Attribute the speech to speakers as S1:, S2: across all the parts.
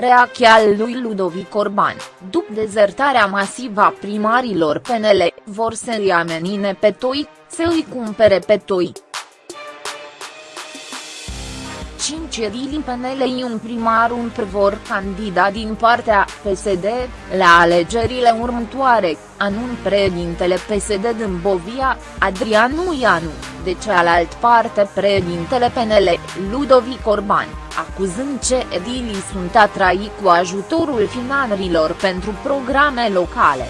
S1: reacția lui Ludovic Orban, după dezertarea masivă a primarilor PNL, vor să-i amenințe pe toi, să îi cumpere pe toi. 5 edili PNL un primar un prevor candidat din partea PSD, la alegerile următoare, anun președintele PSD din Bovia, Adrianu Ianu, de cealaltă parte președintele PNL, Ludovic Orban, acuzând ce edilii sunt atrai cu ajutorul finarilor pentru programe locale.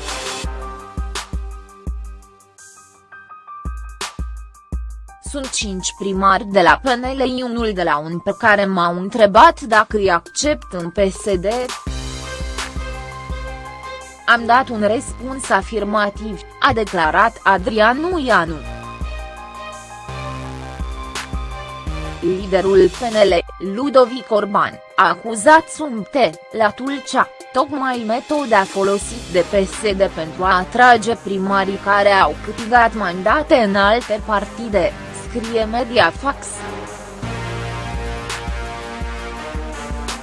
S1: Sunt cinci primari de la PNL unul de la un pe care m-au întrebat dacă îi accept în PSD. Am dat un răspuns afirmativ, a declarat Adrianu Ianu. Liderul PNL, Ludovic Orban, a acuzat Sumte, la Tulcea, tocmai metoda folosit de PSD pentru a atrage primarii care au câștigat mandate în alte partide scrie Mediafax.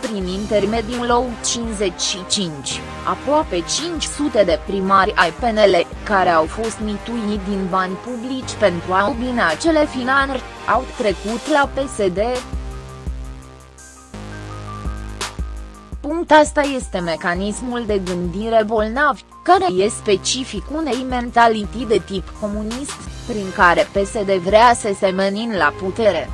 S1: Prin intermediul LOU 55, aproape 500 de primari ai PNL, care au fost mituiți din bani publici pentru a obține acele finanțări, au trecut la PSD. Punct asta este mecanismul de gândire bolnav, care e specific unei mentalități de tip comunist, prin care PSD vrea să se menin la putere.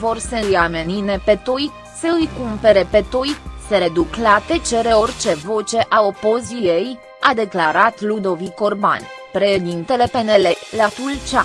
S1: Vor să îi amenine pe toi, să îi cumpere pe toi, să reduc la tecere orice voce a opoziei, a declarat Ludovic Orban, președintele PNL, la Tulcea.